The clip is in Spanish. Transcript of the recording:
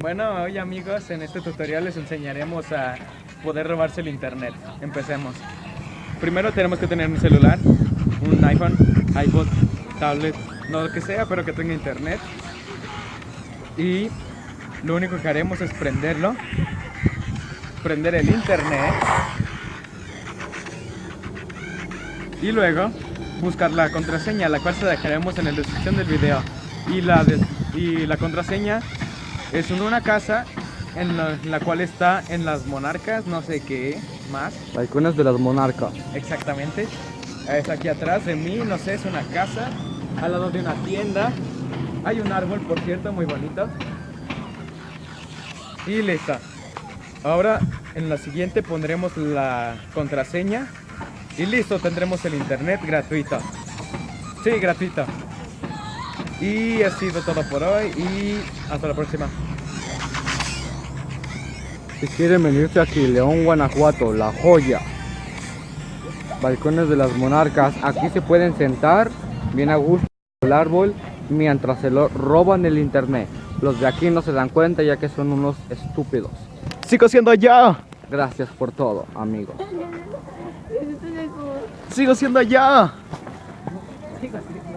Bueno, hoy amigos, en este tutorial les enseñaremos a poder robarse el internet. Empecemos. Primero tenemos que tener un celular, un iPhone, iPod, tablet, no lo que sea, pero que tenga internet. Y lo único que haremos es prenderlo, prender el internet y luego buscar la contraseña, la cual se dejaremos en la descripción del video. Y la, y la contraseña es una casa en la, en la cual está en las monarcas, no sé qué más Balcones de las monarcas. exactamente. Es aquí atrás de mí, no sé, es una casa, al lado de una tienda. Hay un árbol, por cierto, muy bonito. Y listo. Ahora en la siguiente pondremos la contraseña y listo, tendremos el internet gratuito. Sí, gratuito. Y ha sido todo por hoy y hasta la próxima. Si quieren venirse aquí, León, Guanajuato, La Joya. Balcones de las monarcas. Aquí se pueden sentar bien a gusto el árbol mientras se lo roban el internet. Los de aquí no se dan cuenta ya que son unos estúpidos. Sigo siendo yo. Gracias por todo, amigo. Sigo siendo yo. Sigo siendo